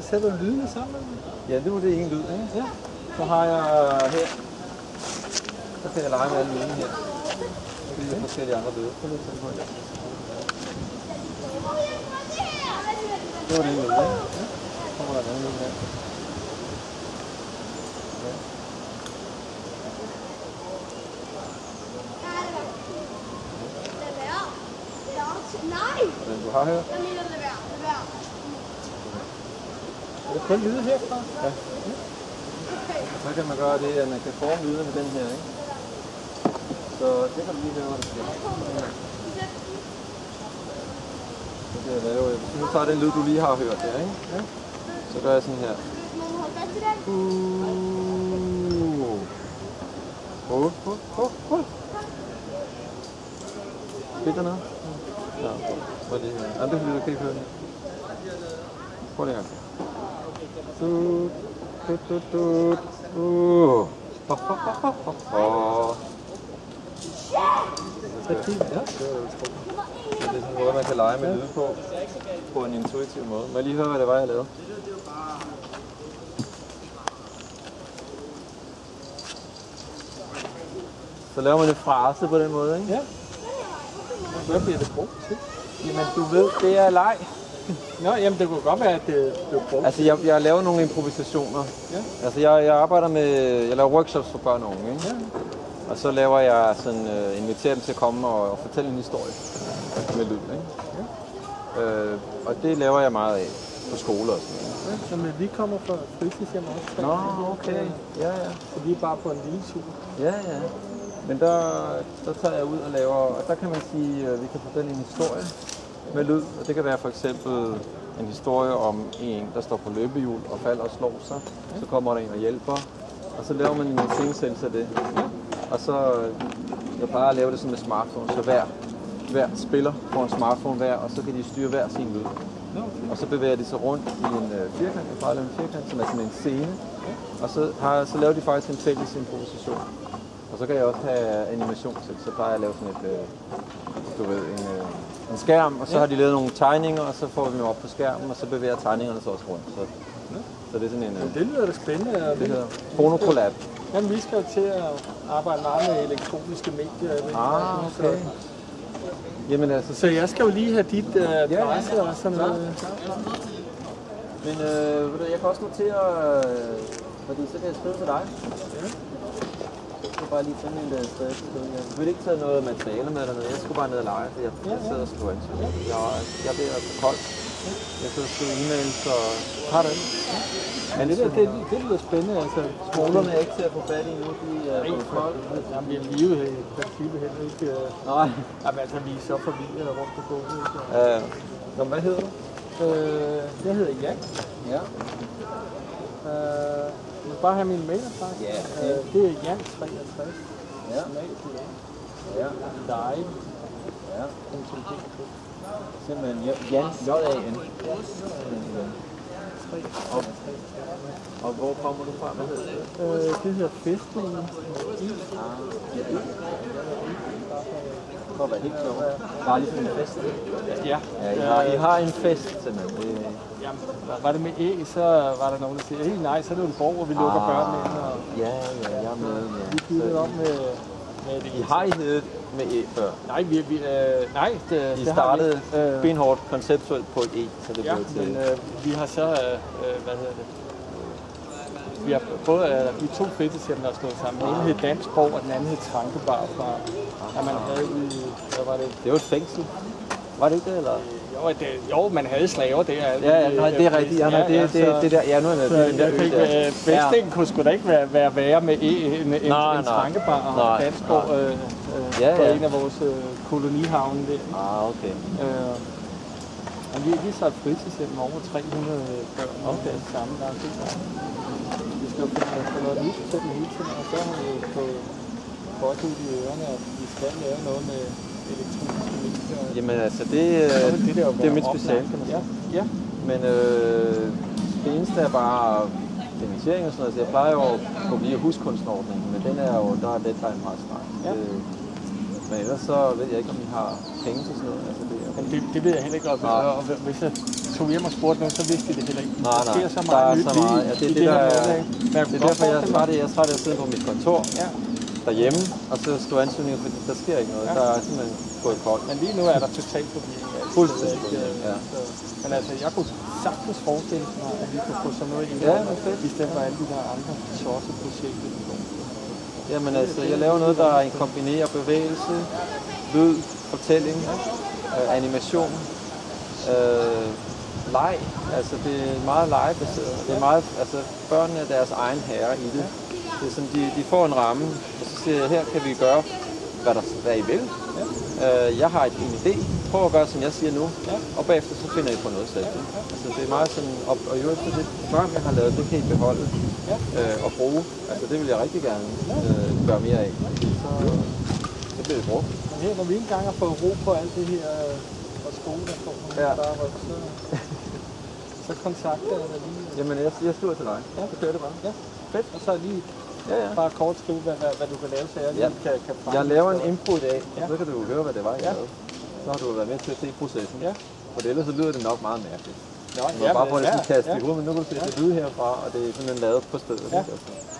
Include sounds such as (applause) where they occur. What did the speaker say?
Så sætter du lydene sammen. Ja, det var det ene lyd, ikke? Ja. Så har jeg her, så kan jeg lege med alle lydene her. Så bliver der forskellige andre lyde. Så lidt sådan på her. Det var det ene lyd, ikke? Ja. Så kommer der en anden lyd her. Ja. Nej! Den du har her, Jeg mener, lad være. Lad være. Er det kun lyde herfra? Ja. Så kan man gøre det, at man kan forme lyde med den her, ikke? Så det kan du lige høre, hvad der sker. Så kan jeg lave, hvis du nu tager den lyd, du lige har hørt der, ikke? Ja. Så gør jeg sådan her. Må du holde fast i den? Uh. uh, uh, uh hold, hold, hold, hold. Fik der? Ja, prøv lige her. Ja, det er fordi, du kan ikke høre det. Prøv lige en. Tut, tut, tut, tut. Uh. Ho, ho, ho, ho, ho, ho. Så fint, ja. Det er sådan en måde, man kan lege med lyde på, på en intuitiv måde. Må jeg lige høre, hvad det var, jeg lavede? Så laver man en frase på den måde, ikke? Ja. Hvad bliver det brugt til? Jamen, du ved, det er leg. Nå, jamen det kunne godt være, at det blev brugt. Altså, jeg, jeg laver nogle improvisationer. Ja. Altså, jeg, jeg arbejder med, jeg laver workshops for børn og unge, ikke? Ja. Og så laver jeg sådan, uh, inviterer dem til at komme og, og fortælle en historie med lyd, ikke? Ja. Øh, og det laver jeg meget af på skoler og sådan noget. Ja, men vi kommer fra fritidshjem også. Nå, okay. Ja, ja. Så vi er bare på en lille tur. Ja, ja. Men der, der tager jeg ud og laver, og der kan man sige, at vi kan fortælle en historie med lyd. Og det kan være for eksempel en historie om en, der står på løbehjul og falder og slår sig. Så kommer der en og hjælper, og så laver man en scenesættelse af det. Og så, øh, jeg plejer at lave det sådan med smartphone, så hver, hver spiller får en smartphone hver, og så kan de styre hver sin lyd. Og så bevæger de sig rundt i en øh, firkant, jeg plejer at lave en firkant, som er sådan en scene. Og så, har, så laver de faktisk en fælles improvisation. Og så kan jeg også have animation til, så plejer jeg at lave sådan et, øh, du ved, en, øh, en skærm, og så har de lavet nogle tegninger, og så får vi dem op på skærmen, og så bevæger tegningerne sig også rundt. Så, så det er sådan en, øh, Det lyder da spændende. det hedder Phonocollab. Jamen, vi skal jo til at arbejde meget med elektroniske medier. Ah, så- okay. Jamen altså, Så jeg skal jo lige have dit uh, adresse og sådan noget. Men øh, jeg kan også notere, øh, fordi så kan jeg skrive til dig. Ja. Jeg skal bare lige finde en der sted. Jeg har ikke taget noget materiale med dernede. Jeg skulle bare ned og lege, for jeg, jeg sidder og skriver ansøgning. Jeg, jeg bliver altså koldt. Jeg sidder og skriver e-mails og har det. Men det, der, det, det lyder spændende. Altså, Skolerne er ikke til at få fat i nu. De er for, koldt. jamen, vi er live i princippet heller ikke. Nej. Jamen, altså, vi er så forvirrede rundt på gulvet. Øh, Nå, hvad hedder du? Øh, jeg hedder Jan. Ja. Øh, vil bare have min mailadresse. Ja. Øh, det er Jan63. Ja. Ja. Live. Ja. Simpelthen Jan, J-A-N. Og, og hvor kommer du fra? Hvad hedder det? Øh, det hedder Fæstningen. For at være helt sjov. Bare lige en fest. Ja. Ja, I har, I har en fest simpelthen. Jamen, var det med æg, så var der nogen, der siger, hey, nej, så er det jo en borg, hvor vi lukker børnene ind. Og ja, ja, jeg er med. vi Ja. byttede Så, om med, med det. I har I heddet med E før. Nej, vi, vi, øh, nej det, I det startede har vi. Øh, benhårdt konceptuelt på et E, så det ja, blev til... men øh, vi har så, øh, øh, hvad hedder det, vi har både øh, de to fritidshjem, der er slået sammen. Den ene hed Dansborg, og den anden hed Trankebar fra, at man havde i, hvad var det? Det var et fængsel. Var det ikke det, eller? Jo, det, jo man havde slaver der. Ja, ja, nej, det er rigtigt. Ja, nej, det, det, det, der, ja, nu er det, det, er der ø der. øh, Fæstningen kunne sgu da ikke være, være værre med e, en, en, Nej, en nej. trankebar og nej. øh, øh, Ja, på ja. en af vores øh, kolonihavne der. Ah, okay. Øh, og vi, vi et fritidshjem med over 300 børn okay. sammen der. Vi skal jo finde få noget nyt til dem hele tiden, og så har vi fået godt ud i ørerne, at vi skal lave noget med elektroniske medier. Jamen altså, det, øh, Så det, der jo det er mit speciale, kan man sige. Ja, ja. Men øh, det eneste er bare finansiering og sådan noget. Så jeg plejer jo at gå via huskunstnerordningen, men den er jo, der er deadline meget snart. Ja. Øh, men ellers så ved jeg ikke, om I har penge til sådan noget. Altså, det er, det, det ved jeg heller ikke, og, hvis jeg tog hjem og spurgte nogen, så vidste de det heller ikke. Nej, Der nej. sker så Der meget er nyt så meget. Ja, det er det, der er- hverdag. Men jeg Det er derfor, jeg er af, jeg er træt af at sidde på mit kontor Ja, derhjemme, og så skrive ansøgninger, fordi der sker ikke noget. Ja. Der er simpelthen gået koldt. men lige nu er der totalt forvirring. Altså, Fuldstændig er ja. så, men altså, jeg kunne sagtens forestille mig, at vi kunne få sådan noget ind, Ja, i stedet for alle de der andre projekter. Jamen altså, jeg laver noget, der kombinerer bevægelse, lyd, fortælling, øh, animation, øh, leg. Altså, det er meget legebaseret. Det er meget, altså, børnene er deres egen herre i det. Det er sådan, de, de får en ramme, og så siger jeg, her kan vi gøre, hvad, der, hvad I vil. Øh, jeg har et, en idé. Prøv at gøre, som jeg siger nu. Og bagefter så finder I på noget selv. Altså, det er meget sådan, og, og jo efter det program, jeg har lavet, det kan I beholde øh, og bruge. Altså, det vil jeg rigtig gerne øh, gøre mere af. Så, så bliver det brugt. Men her, når vi ikke engang har fået ro på alt det her øh, og skole, der får Ja. bare rykke, så, (laughs) så kontakter jeg dig lige. Jamen, jeg, jeg skriver til dig. Ja. Så kører det bare. Ja, fedt. Og så lige Ja, ja. bare kort skrive, hvad, hvad, hvad du kan lave, så jeg Ja. kan, kan fremme Jeg laver en impro i dag, Ja. så kan du høre, hvad det var, jeg Ja. lavede. Så har du været med til at se processen. Ja. For ellers så lyder det nok meget mærkeligt. Nå, må bare få det sådan kastet i hovedet, men nu kan du se, at det lyder herfra, og det er simpelthen lavet på stedet. Ja. ikke? Altså.